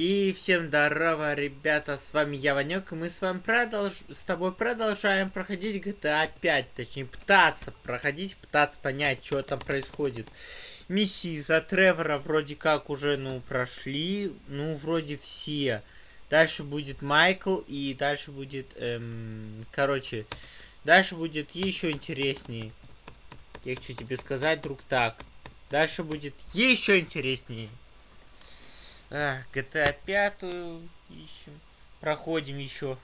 И всем здорово, ребята, с вами я, Ванек, и мы с вами продолж... с тобой продолжаем проходить GTA 5, точнее, пытаться проходить, пытаться понять, что там происходит. Миссии за Тревора вроде как уже, ну, прошли, ну, вроде все. Дальше будет Майкл, и дальше будет, эм, короче, дальше будет еще интереснее. Я хочу тебе сказать, друг, так. Дальше будет еще интереснее. А, GTA 5 ищем. Проходим еще.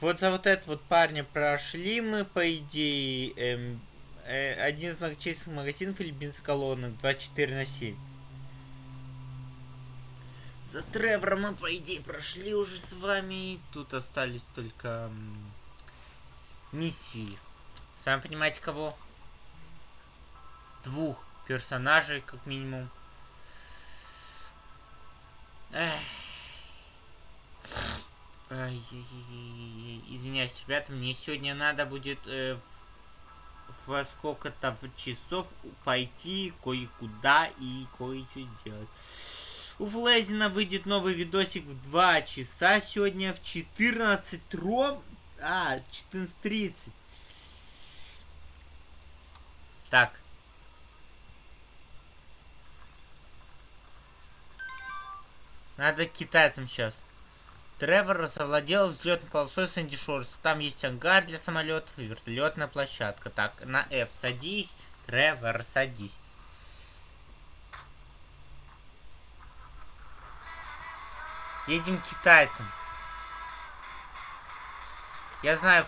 Вот за вот этот вот парня прошли мы, по идее, эм, э, один из многочисленных магазинов или бензоколонок 24 на 7. За Тревором мы, по идее, прошли уже с вами. Тут остались только эм, миссии. Сами понимаете, кого? Двух персонажей, как минимум. Извиняюсь, ребята, мне сегодня надо будет э, во сколько-то часов пойти кое-куда и кое-что делать. У Флезина выйдет новый видосик в 2 часа сегодня в 14 ров... А, 14.30. Так. Надо к китайцам сейчас. Тревор совладел взлетной полосой Сэнди Шорс. Там есть ангар для самолетов и вертолетная площадка. Так, на F садись. Тревор, садись. Едем к китайцам. Я знаю,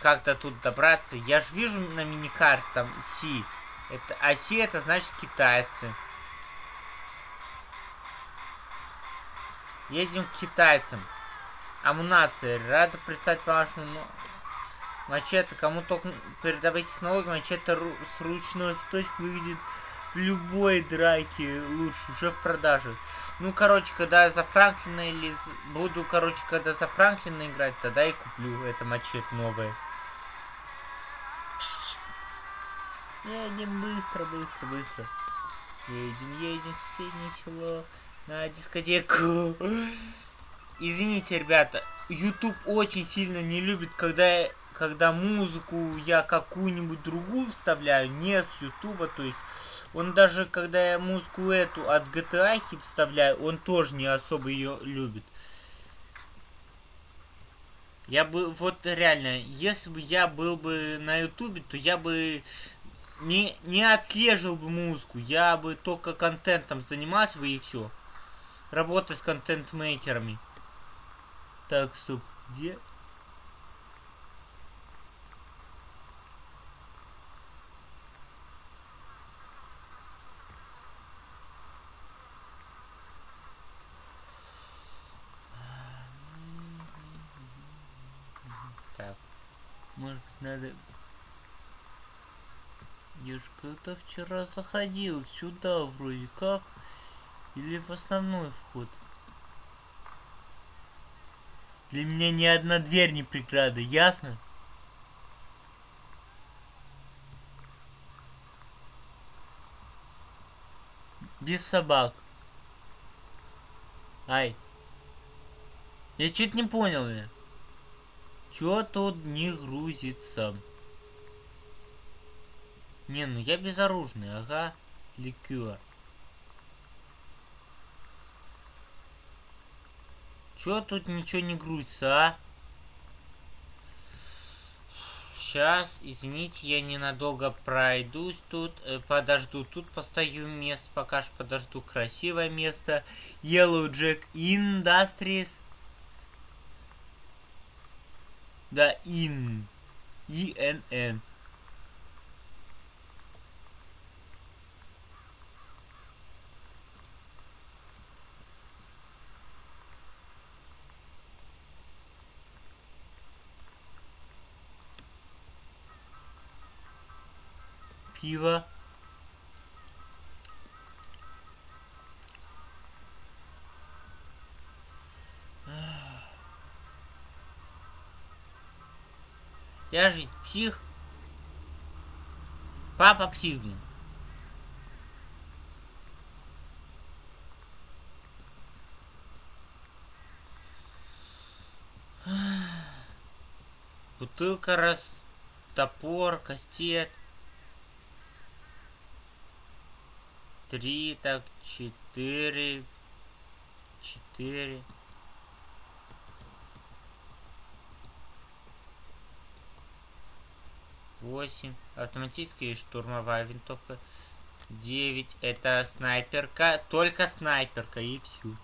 как до тут добраться. Я же вижу на миникарте там Си. Это, а Си это значит китайцы. Едем к китайцам. Амунация. Рада представить вашему мачете. Кому только передавайте технологию, мачете с ручной заточки выглядит в любой драке лучше, уже в продаже. Ну, короче, когда я за Франклина или... Буду, короче, когда за Франклина играть, тогда и куплю это мачете новое. Едем быстро, быстро, быстро. Едем, едем в соседнее село на дискотеку. Извините, ребята, YouTube очень сильно не любит, когда, когда музыку я какую-нибудь другую вставляю, не с YouTube, то есть он даже, когда я музыку эту от GTA вставляю, он тоже не особо ее любит. Я бы, вот реально, если бы я был бы на ютубе, то я бы не, не отслеживал бы музыку, я бы только контентом занимался бы и все работать с контент-мейкерами. Так, стоп, где? Так, может быть надо... Я же когда вчера заходил сюда вроде как. Или в основной вход? Для меня ни одна дверь не преграда, ясно? Без собак. Ай. Я чуть не понял, я. Чё тут не грузится? Не, ну я безоружный, ага. Ликер. Чё тут ничего не грузится, а? Сейчас, извините, я ненадолго пройдусь тут, э, подожду. Тут постою место, пока что подожду. Красивое место. Yellow Jack Industries. Да, in. I-N-N. пива. Я же псих. Папа псих, блин. Бутылка раз... Топор, кастет. Три, так, четыре. Четыре. Восемь. Автоматическая штурмовая винтовка. Девять. Это снайперка. Только снайперка и все.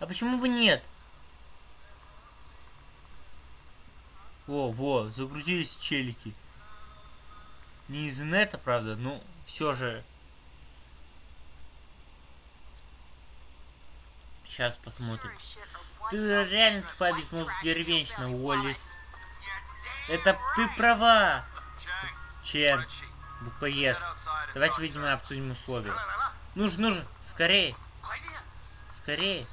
А почему бы нет? Во, во, загрузились челики. Не из инета, правда, но все же. Сейчас посмотрим. Ты реально тупая безмозг деревенщина, Уоллис. Это ты права. Чен. Буквоед. Давайте, видимо, обсудим условия. Нужно, нужно. Скорее. Скорее.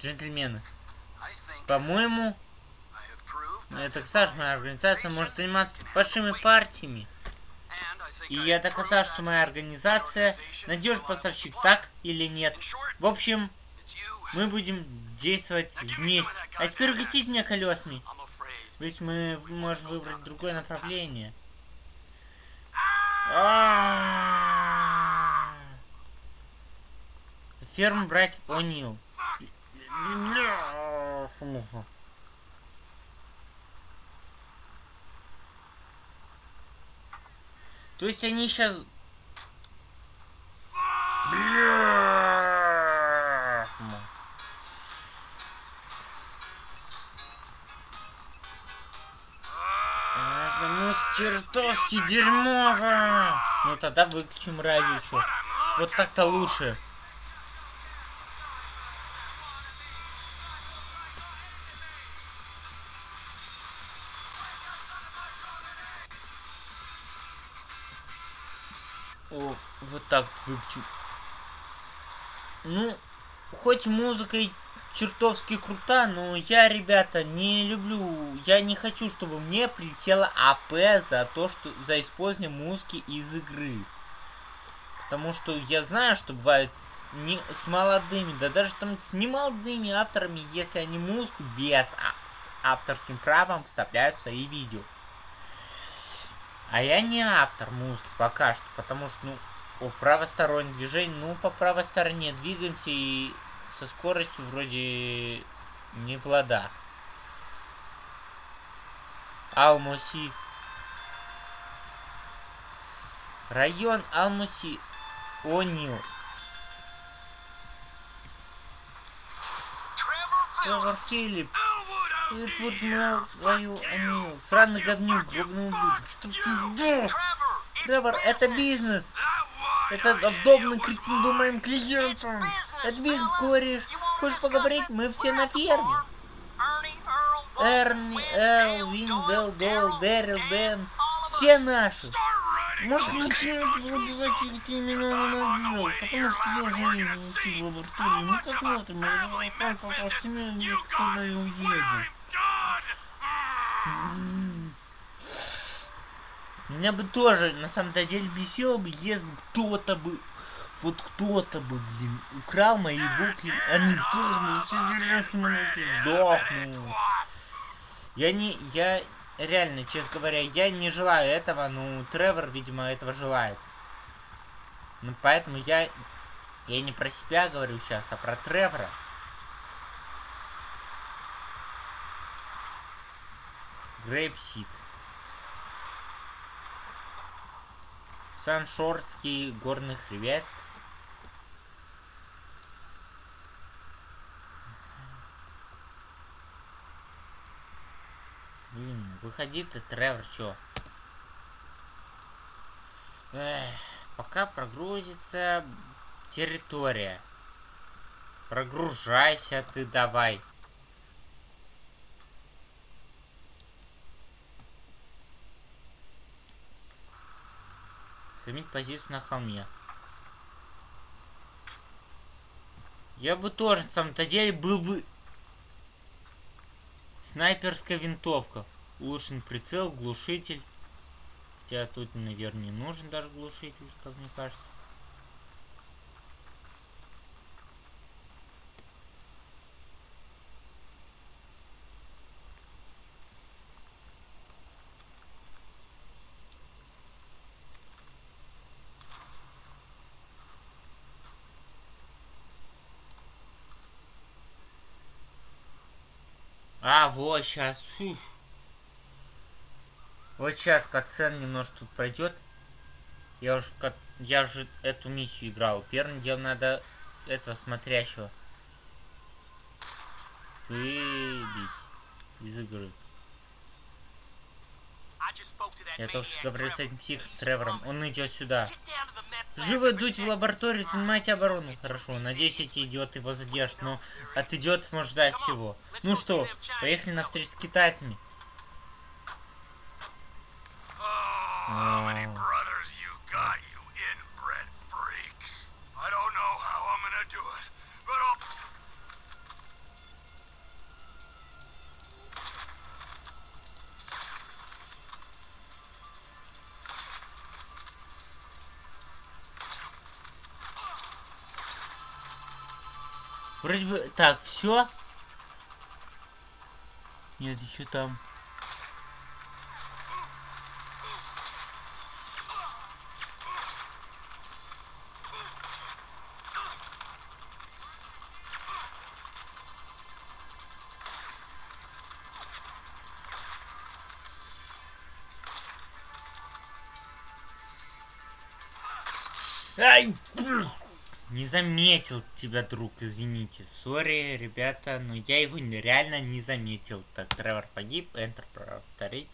Джентльмены. По-моему, эта моя организация может заниматься большими партиями. И я доказал, что моя организация надежный поставщик, так или нет. В общем, мы будем действовать вместе. А теперь угостить меня колесами. Ведь мы можем выбрать другое направление. Ферму братьев О'Нил. То есть они сейчас... Ну, чертовски дерьмово! Ну, тогда выключим радио. Вот так-то лучше. Вот так выключу. Ну, хоть музыка и чертовски крута, но я, ребята, не люблю, я не хочу, чтобы мне прилетело АП за то, что за использование музыки из игры. Потому что я знаю, что бывает с, не, с молодыми, да даже там с немолодыми авторами, если они музыку без а, с авторским правом вставляют в свои видео. А я не автор музыки пока что, потому что, ну, о, правостороннее движение, ну, по правой стороне двигаемся и со скоростью вроде не в ладах. Алмуси. Район Алмуси. О'Нил. Тревор Филлипс. Мэл, твою Анил. Сраный говнюк, гробный ублюдок. Чтоб ты сдох! Тревор, это бизнес! Это удобный кретин был моим клиентом! Это бизнес, кореш! Хочешь поговорить? Мы все на ферме! Эрни, Эл, Виндел, Дол, Дэрил, Дэн. Все наши. Может, начнет обязательно ты меня ненавидел, потому что я уже не в лаборатории. Ну, посмотрим, я сам с есть, куда я уеду. Меня бы тоже, на самом деле, бесило бы, если бы кто-то бы, вот кто-то бы, блин, украл мои букли, они сдохнули, через деревенские монеты сдохну. Я не, я, реально, честно говоря, я не желаю этого, но Тревор, видимо, этого желает. Ну, поэтому я, я не про себя говорю сейчас, а про Тревора. Грейпсит. Саншорский горный хребет. Блин, выходи ты, Тревор, чё? Эх, пока прогрузится территория. Прогружайся ты давай. Займить позицию на холме. Я бы тоже, на самом-то деле, был бы... Снайперская винтовка. Улучшен прицел, глушитель. Хотя тут, наверное, не нужен даже глушитель, как мне кажется. А, вот сейчас. Вот сейчас катсцен немножко тут пройдет. Я уже, я уже эту миссию играл. Первым делом надо этого смотрящего выбить из игры. Я только что говорил с этим псих Тревором. Он идет сюда. Живо дуть в лабораторию, занимайте оборону. Хорошо, надеюсь, эти идиоты его задержат, но от идиотов можно ждать всего. Ну что, поехали на встречу с китайцами. Oh, Вроде бы... Так, все. Нет, еще там. Ай! Не заметил тебя, друг, извините. Сори, ребята, но я его реально не заметил. Так, Тревор погиб, Enter повторить.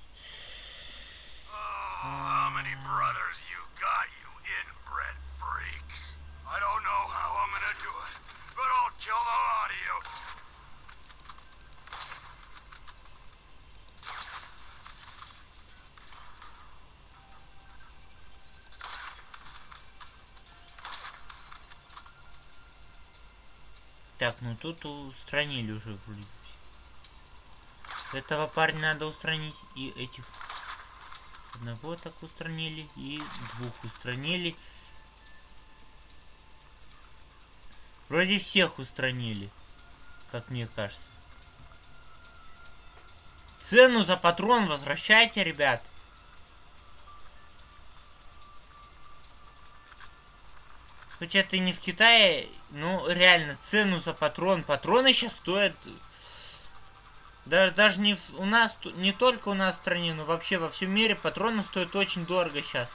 You. Так, ну тут устранили уже вроде. Этого парня надо устранить. И этих. Одного так устранили. И двух устранили. Вроде всех устранили. Как мне кажется. Цену за патрон возвращайте, ребят. Хоть это не в Китае, ну реально цену за патрон. Патроны сейчас стоят... Даже, даже не в, у нас, не только у нас в стране, но вообще во всем мире патроны стоят очень дорого сейчас.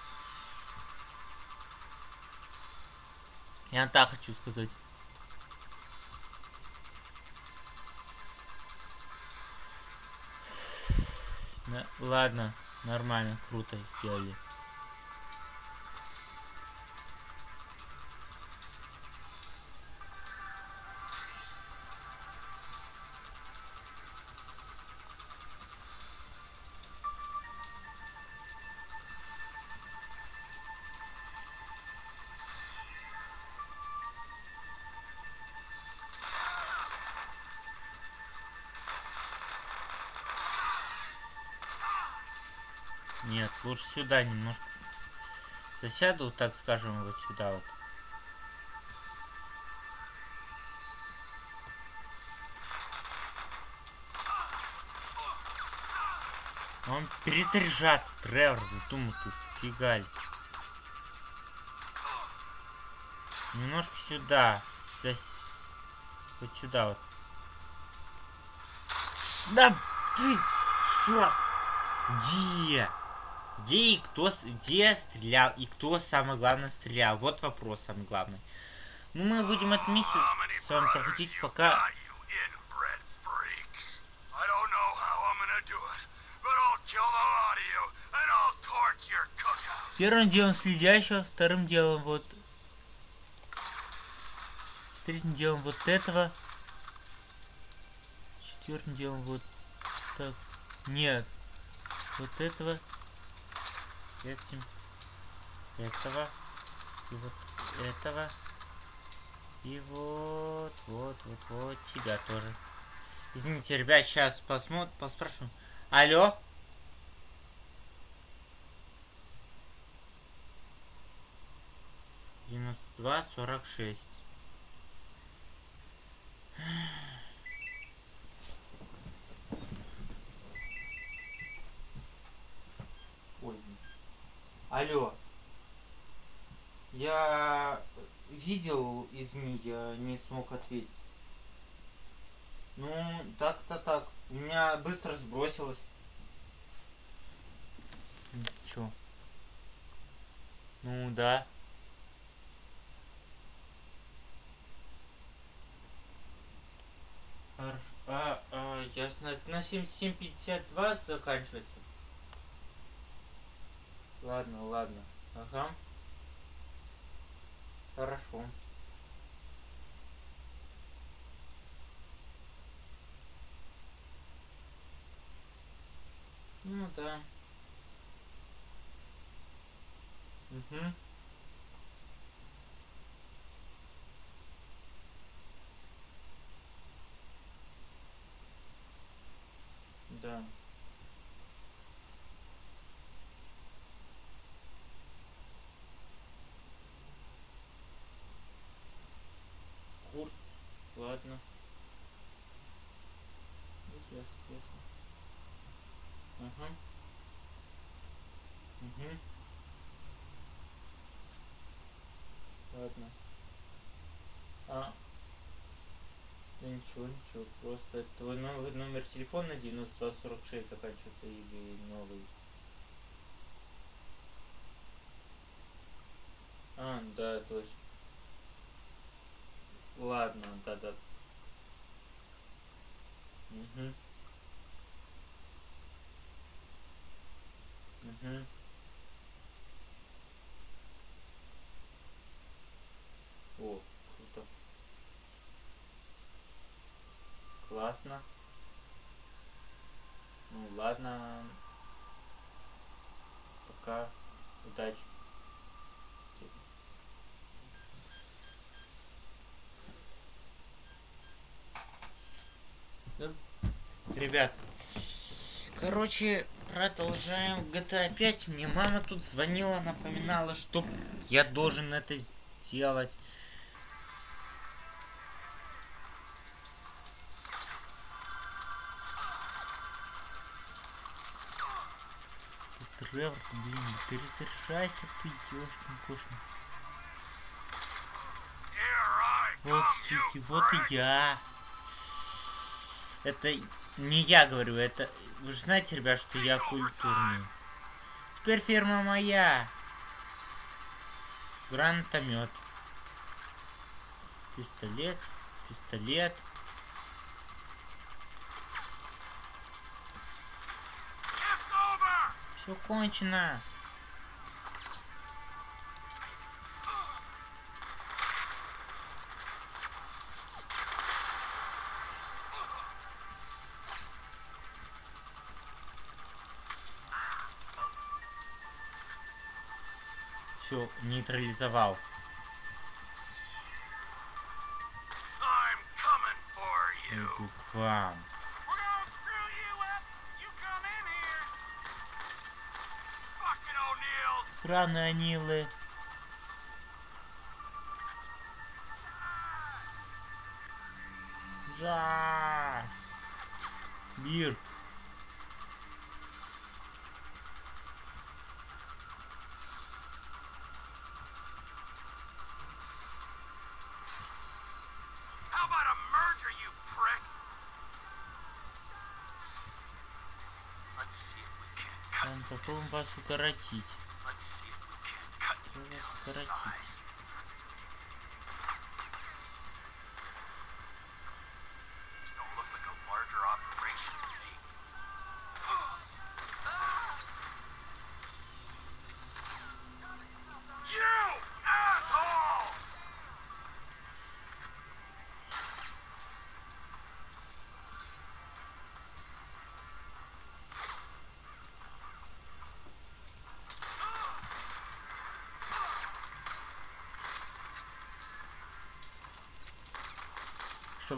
Я так хочу сказать. Да, ладно, нормально, круто сделали. Лучше сюда немножко. Засяду, так скажем, вот сюда вот. Он перезаряжаться, Тревор, задумал ты сфигаль. Немножко сюда. Зас... Вот сюда вот. Да, ты... Где? Где и кто, где стрелял, и кто самое главное стрелял. Вот вопрос самый главный. Ну, мы будем эту миссию с вами проходить пока... Первым делом следящего, вторым делом вот... Третьим делом вот этого. Четвертым делом вот так. Нет. Вот этого этим, этого, и вот этого, и вот, вот, вот, вот тебя тоже. Извините, ребят, сейчас посмотрим, поспрашиваю. Алло? Девяносто два сорок шесть. Алло. Я видел, извини, я не смог ответить. Ну, так-то так. У меня быстро сбросилось. Чё? Ну да. А, а, ясно. На 77.52 заканчивается. Ладно, ладно. Ага. Хорошо. Ну да. Угу. Да. Курс. Ладно. Ясно, ясно. Ага. Угу. Ладно. А. Да ничего, ничего. Просто твой номер, номер телефона 9246 заканчивается или новый. А, да, точно. Ладно, да-да. Угу. Угу. О, круто. Классно. Ну ладно. Пока. Удачи. Да. Ребят, короче, продолжаем GTA 5. Мне мама тут звонила, напоминала, что я должен это сделать. Тревор, блин, перезаряжайся ты, ёшкин кошкин. Вот, суки, вот и я. Это не я говорю, это... Вы же знаете, ребят, что я культурный. Теперь ферма моя. Гранатомет. Пистолет. Пистолет. Все кончено. Все, нейтрализовал. Иду к вам. Сраные анилы. Жа. Бир. How about a you Попробуем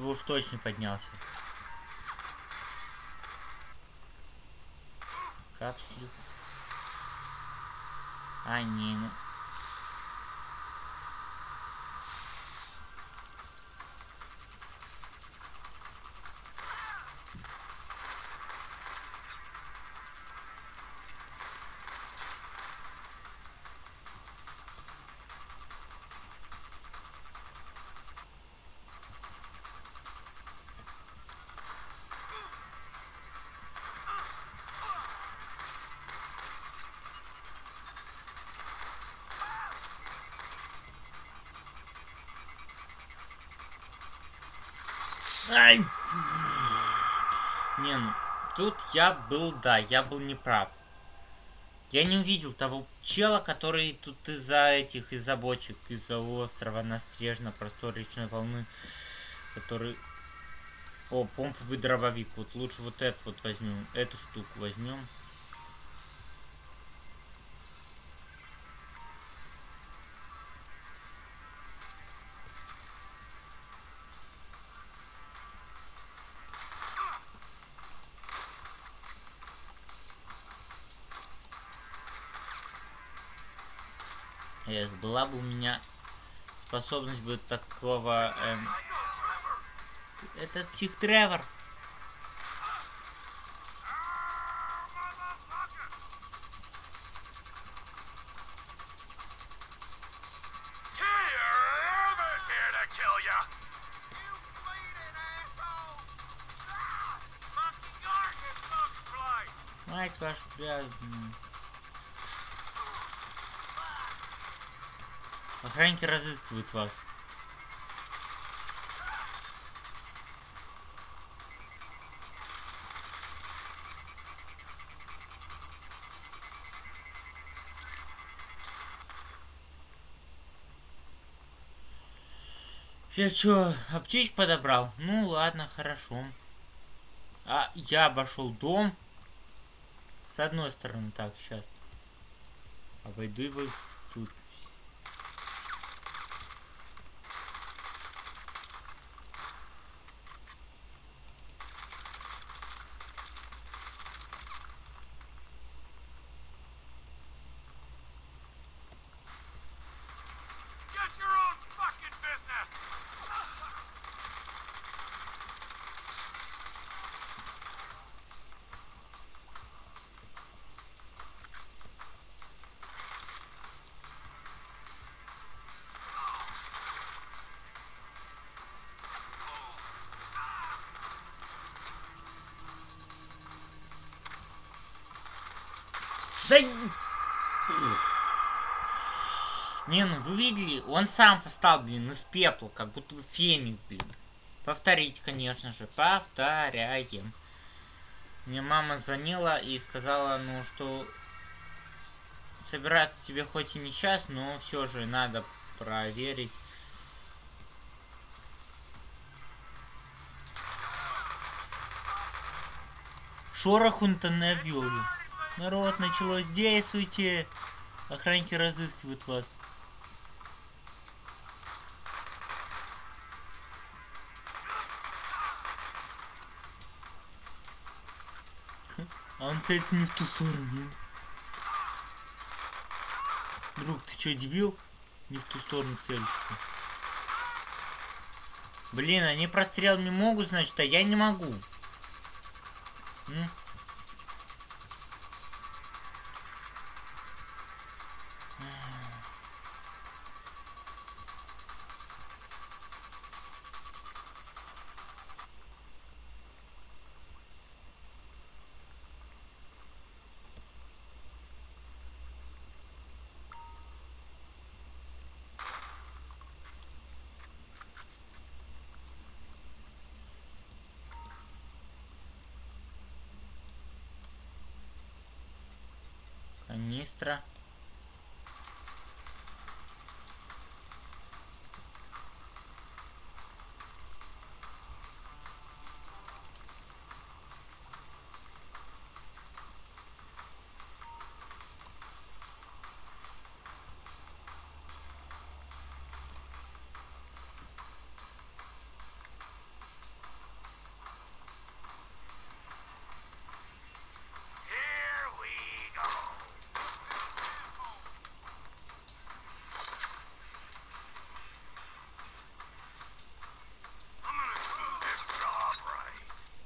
Чтобы уж точно поднялся. Капсулю. А, не, ну. Ай! Не, ну, тут я был, да, я был неправ. Я не увидел того чела, который тут из-за этих, из-за бочек, из-за острова Настрежно, простой речной волны, который... О, помповый дробовик. Вот лучше вот этот вот возьмем. Эту штуку возьмем. Была бы у меня способность бы такого... Эм... Это Тих Тревор. Tyr's here to Охранники разыскивают вас. Я чё, аптечку подобрал? Ну ладно, хорошо. А я обошел дом. С одной стороны, так, сейчас. Обойду его тут. Да... Не, ну вы видели, он сам встал, блин, из пепла, как будто бы феникс, блин. Повторить, конечно же, повторяем. Мне мама звонила и сказала, ну, что собираться тебе хоть и не сейчас, но все же надо проверить. Шорох он-то. Народ, началось, действуйте! Охранники разыскивают вас. А он целится не в ту сторону. Друг, ты чё, дебил? Не в ту сторону целишься. Блин, они прострелами могут, значит, а я не могу. М? Канистра.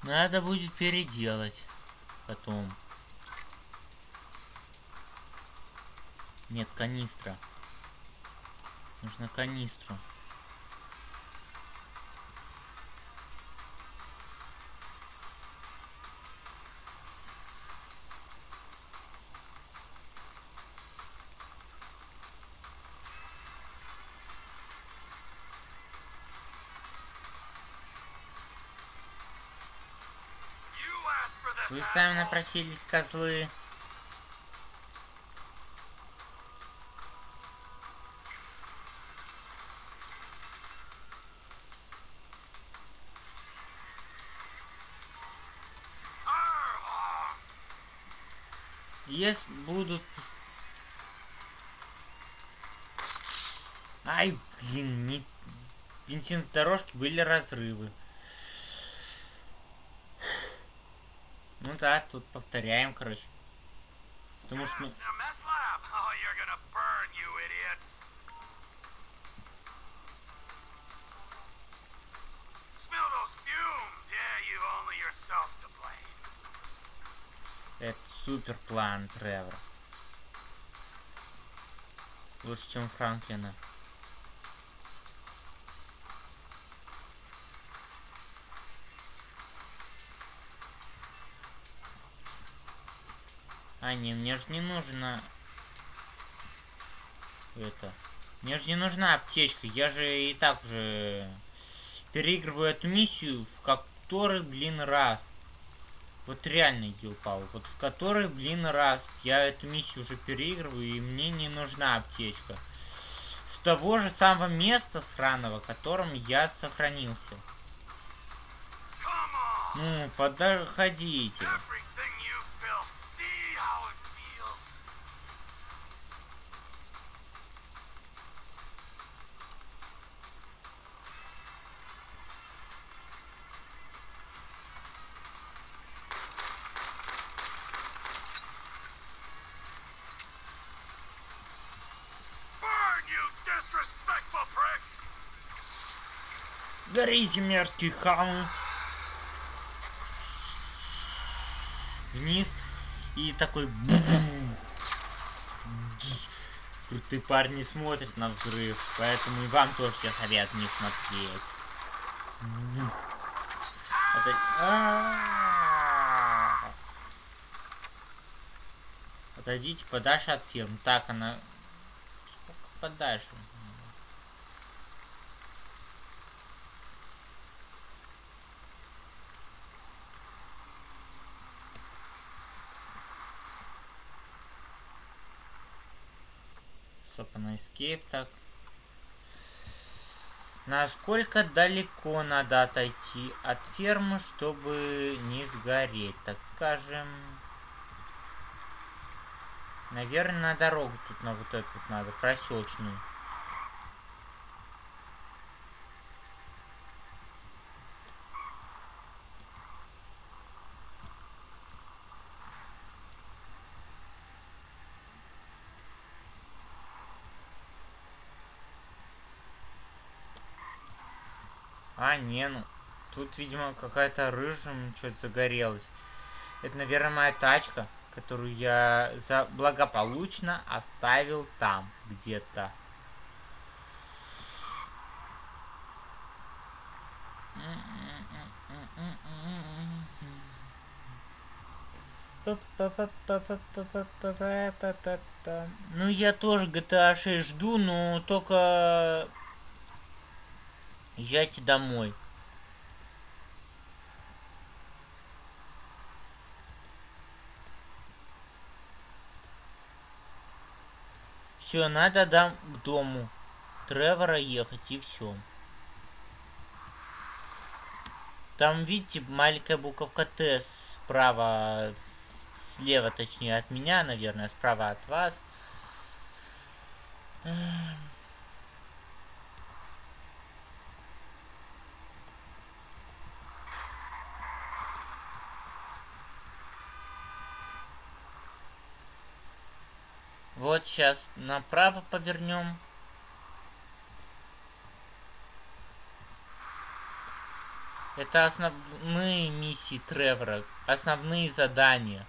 Надо будет переделать потом. Нет, канистра. Нужно канистру. Сами напросились, козлы. Если будут... Ай, блин, не... Бензин дорожки были разрывы. Ну да, тут повторяем, короче. Потому что... ну? Oh, blame. Это супер план Тревора. Лучше, чем Франклина. А, не, мне же не нужно... Это... Мне же не нужна аптечка, я же и так же переигрываю эту миссию в который, блин, раз. Вот реально, Юпал, вот в который, блин, раз я эту миссию уже переигрываю, и мне не нужна аптечка. С того же самого места сраного, которым я сохранился. Ну, подходите. Горите, мерзкие хамы. Вниз. И такой... Крутые парни смотрят на взрыв, поэтому и вам тоже я советую не смотреть. Это... Отойдите подальше от фирм. Так, она... Сколько подальше? Стоп, на escape, так. Насколько далеко надо отойти от фермы, чтобы не сгореть, так скажем. Наверное, на дорогу тут на вот эту вот надо, проселочную. А, не, ну. Тут, видимо, какая-то рыжим что-то загорелась. Это, наверное, моя тачка, которую я за благополучно оставил там, где-то. Ну, я тоже GTA 6 жду, но только Езжайте домой. Все, надо дам к дому Тревора ехать и все. Там, видите, маленькая буковка Т справа, слева, точнее, от меня, наверное, справа от вас. Вот сейчас направо повернем. Это основные миссии Тревора, основные задания,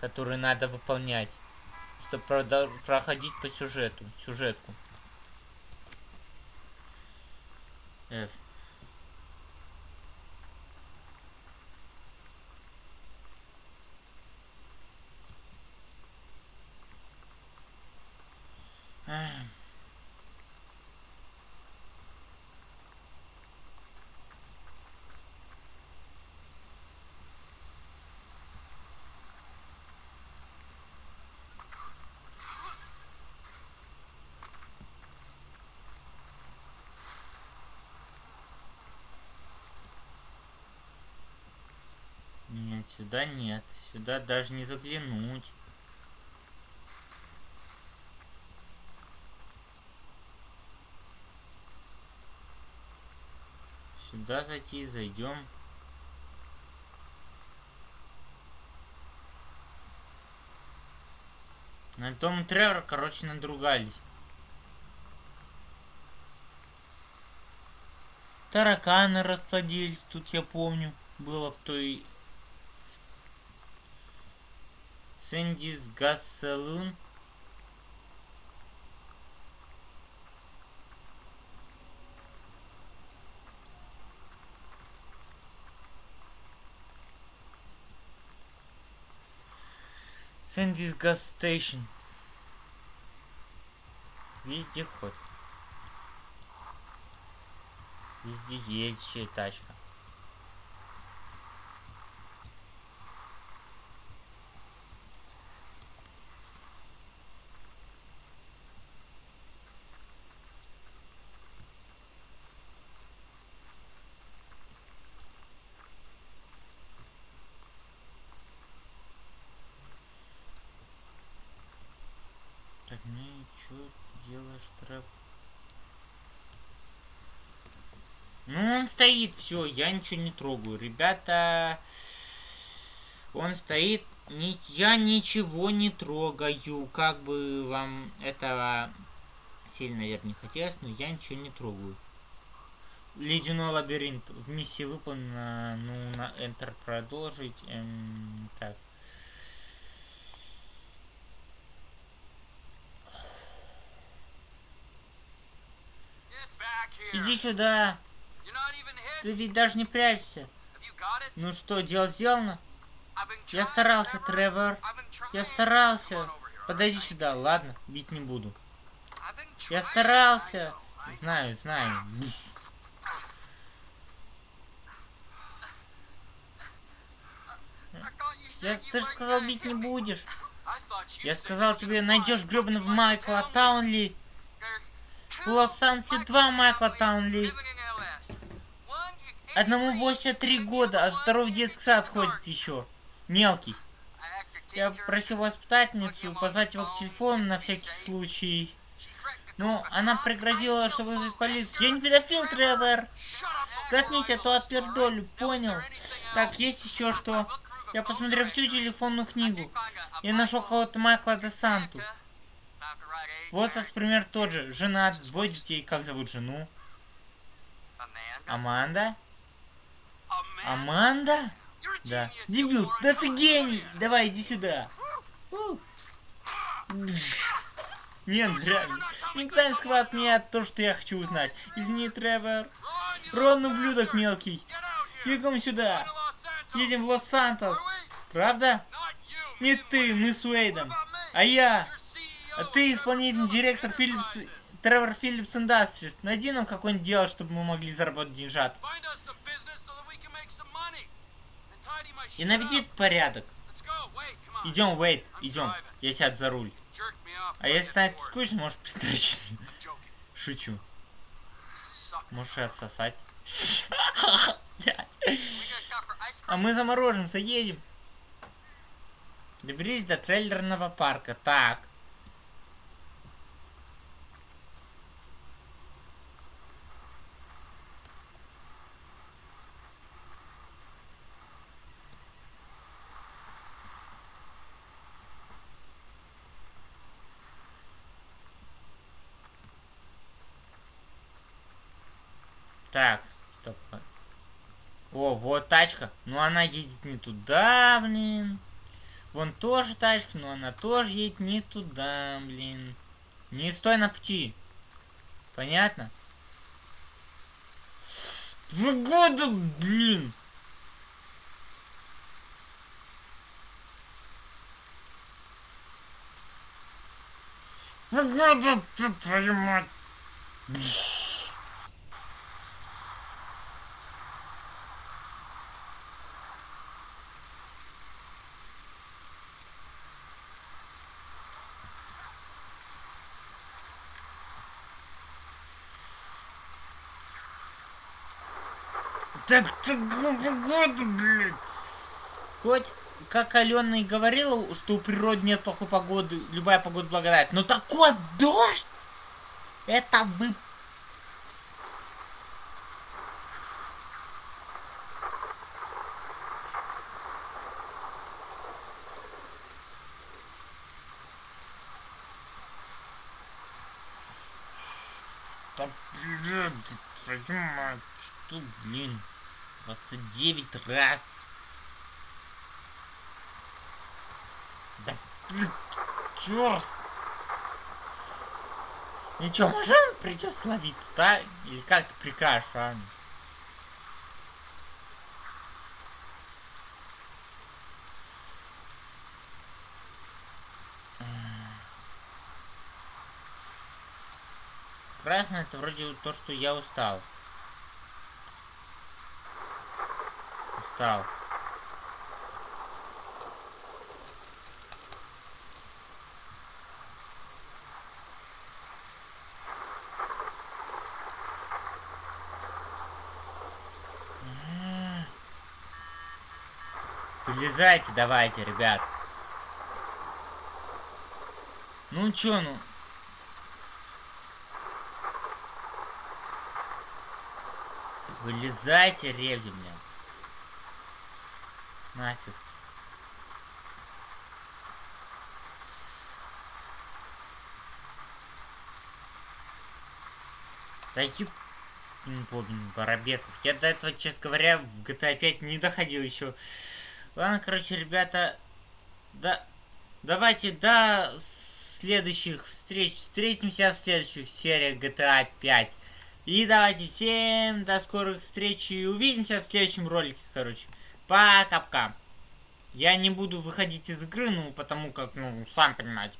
которые надо выполнять, чтобы проходить по сюжету, сюжетку. F. сюда нет. Сюда даже не заглянуть. Сюда зайти, зайдем. На том Тревор, короче, надругались. Тараканы расплодились, тут я помню, было в той... Сэндис Газ Салун. Сэндис Газ Стейшн. Вездеход. Везде едущая тачка. Так, ну и что Трев? Ну, он стоит, все, я ничего не трогаю. Ребята, он стоит, ни, я ничего не трогаю. Как бы вам этого сильно, наверное, не хотелось, но я ничего не трогаю. Ледяной лабиринт. В миссии выполнена. Ну, на Enter продолжить. Эм, так. Иди сюда. Ты ведь даже не прячешься. Ну что, дело сделано? Я старался. Тревор. Я старался. Подойди сюда, ладно? Бить не буду. Я старался. Знаю, знаю. Я, ты же сказал, бить не будешь. Я сказал тебе, найдешь гребаного Майкла Таунли. В Лос-Ансе два Майкла Таунли. Одному 83, 83 года, а второй в детский сад ходит еще. Мелкий. Я просил воспитательницу позвать его к телефону на всякий случай. the она пригрозила, что won't полицию. Я не педофил, Тревор. Заткнись, а то отпердолю, понял? Так, есть еще что? Я посмотрел всю телефонную книгу. Я нашел кого-то Майкла де Возраст, married, пример тот же. Женат, двое детей. Как зовут жену? Аманда? Аманда? Да. Дебил, да ты гений! Давай, иди сюда. Нет, реально. Никто не скрывает от меня то, что я хочу узнать. Извини, Тревор. Рон, ублюдок мелкий. Бегом сюда. Едем в Лос-Сантос. Правда? Не ты, мы с Уэйдом. А я. А ты исполнительный директор Филлипс... Тревор Филлипс Индастриз. Найди нам какое-нибудь дело, чтобы мы могли заработать деньжат. И наведи порядок. Идем, Уэйд, I'm идем. Я сяду за руль. А если станет скучно, можешь притрачить. Шучу. Можешь отсосать. А мы заморожимся, едем. Доберись до трейлерного парка. Так. Так, стоп. О, вот тачка. Но она едет не туда, блин. Вон тоже тачка, но она тоже едет не туда, блин. Не стой на пути. Понятно? Погода, блин. Погода, ты, твою мать. Да ты погода, блядь. Хоть, как Алена и говорила, что у природы нет плохой погоды, любая погода благодать. Но такой дождь! Это бы... Да, блин, твою мать, что, блин, 29 раз. Да, чёрт. Ничего, можем придется ловить, да? Или как ты прикажешь, а? Красное это вроде то, что я устал. Устал. Вылезайте давайте, ребят. Ну чё, ну... Вылезайте, ревди, бля. Нафиг. Да еб... Блин, Барабеков. Я до этого, честно говоря, в GTA 5 не доходил еще. Ладно, короче, ребята, да, давайте до следующих встреч. Встретимся в следующих сериях GTA 5. И давайте всем до скорых встреч и увидимся в следующем ролике, короче. Пока-пока. Я не буду выходить из игры, ну, потому как, ну, сам понимаете.